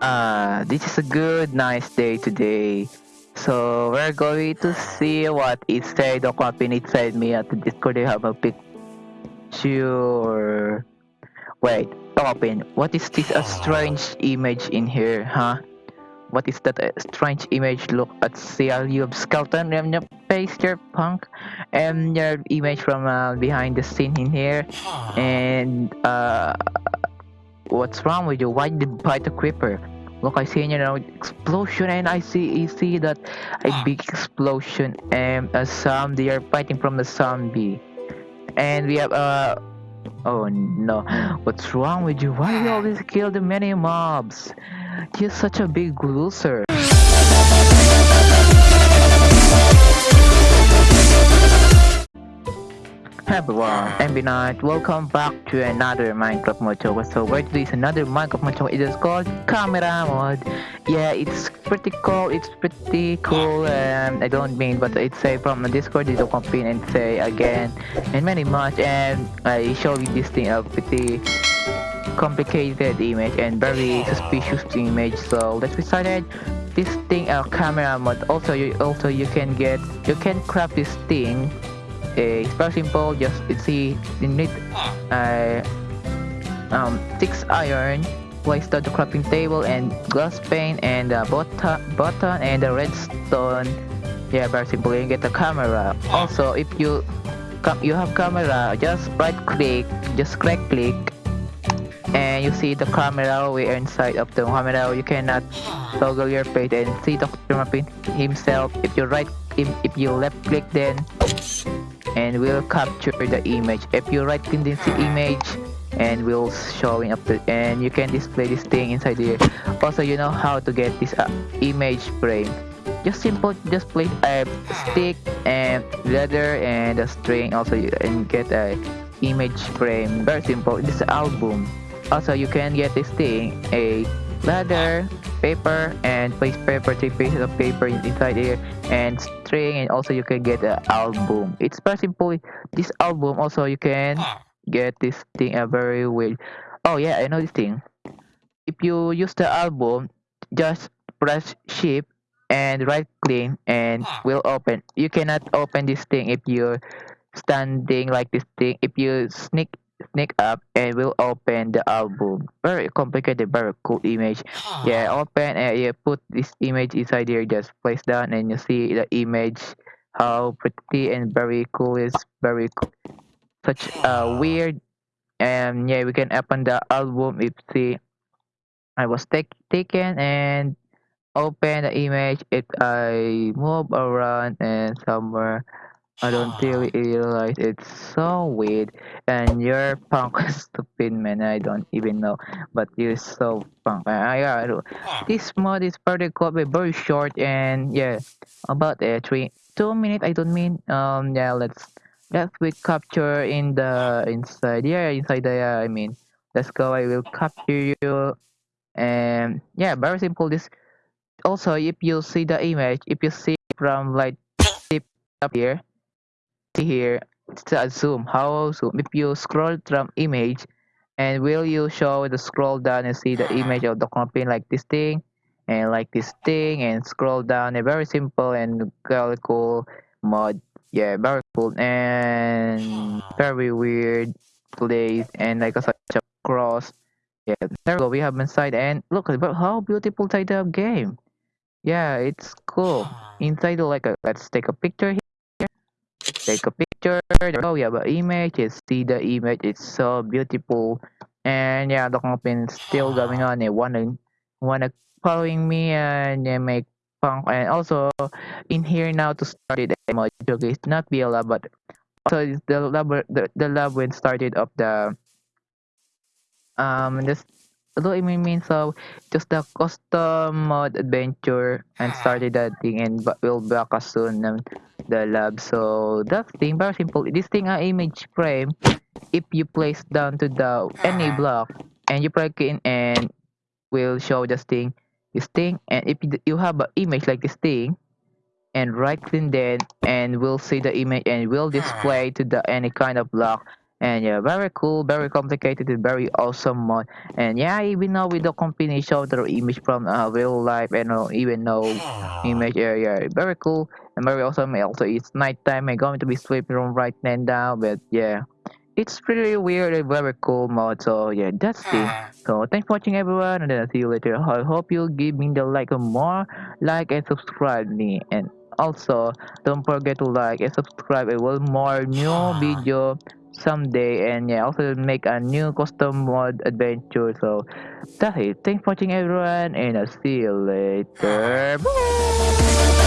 Uh, this is a good, nice day today. So we're going to see what it said or copy inside me at the Discord. I have a picture. Wait, open. What is this? A strange image in here, huh? What is that a strange image? Look at CLU of skeleton and your face, your punk, and your image from uh, behind the scene in here. And uh, what's wrong with you? Why did you bite the creeper? Look, I see you know explosion, and I see I see that a big explosion and a zombie. They are fighting from the zombie, and we have uh oh no, what's wrong with you? Why you always kill the many mobs? You're such a big loser. Hi everyone, I'm Binat. Welcome back to another Minecraft Mocho. So where today is another Minecraft Mocho. It is called Camera Mod. Yeah, it's pretty cool. It's pretty cool. Um, I don't mean, but it's say from the Discord. You don't complain and say again and many much. And I show you this thing a pretty complicated image and very suspicious image. So let's get started. This thing, a camera mod. Also, you also you can get you can craft this thing it's very simple just see you need uh, um, six iron place the crafting table and glass pane and a button, button and a redstone. Yeah very simple. You get the camera. Also if you you have camera just right click just right click and you see the camera we are inside of the camera. You cannot toggle your face and see Dr. Muffin himself. If you right if, if you left click then and we'll capture the image. If you right click this image and we'll showing up the and you can display this thing inside here. Also you know how to get this uh, image frame. Just simple just place a stick and leather and a string also you and get a image frame. Very simple. This album. Also you can get this thing a ladder paper and place paper three pieces of paper inside here and string and also you can get an album. It's very simple. This album also you can get this thing a very weird oh yeah i know this thing. If you use the album just press shift and right click and will open. You cannot open this thing if you're standing like this thing. If you sneak sneak up and we'll open the album. Very complicated very cool image. Ah. Yeah open and you put this image inside here just place down and you see the image. How pretty and very cool is very cool. such a ah. weird and yeah we can open the album if see i was take, taken and open the image. If i move around and somewhere I don't really realize it's so weird. And you're punk stupid man I don't even know. But you're so punk. Uh, yeah this mod is pretty cool but very short and yeah about uh, three two minutes I don't mean um yeah let's let's we capture in the inside yeah inside the yeah, I mean let's go I will capture you. And yeah very simple this also if you see the image if you see from like up here here it's a zoom how zoom if you scroll from image and will you show the scroll down and see the image of the company like this thing and like this thing and scroll down a very simple and very cool mod. Yeah very cool and very weird place and like a, such a cross. Yeah there we go we have inside and look at how beautiful inside the game. Yeah it's cool. Inside like a, let's take a picture here take a picture oh yeah but image is see the image it's so beautiful. And yeah the campaign is still going on they wanna wanna following me and they make punk and also in here now to start it emoji it's not be a lab but also the lab the, the lab when started of the um this although it mean so just the custom mod adventure and started that thing and but we'll back as soon um, the lab. So that thing very simple. This thing a image frame if you place down to the any uh-huh. block and you plug in and will show this thing this thing and if you have an image like this thing and right click then and we'll see the image and will display to the any kind of block And yeah, very cool, very complicated, and very awesome mod. And yeah, even now with the combination of the image from uh, real life and uh, even no image, yeah, yeah, very cool and very awesome. Also, it's nighttime. I'm going to be sleeping right now, but yeah it's pretty weird and very cool mod. So yeah, that's it. So thanks for watching everyone, and then I'll see you later. I hope you give me the like more, like and subscribe me, and also don't forget to like and subscribe. I will more new video someday, and yeah, also make a new custom mod adventure. So that's it. Thanks for watching everyone, and I'll see you later. Bye.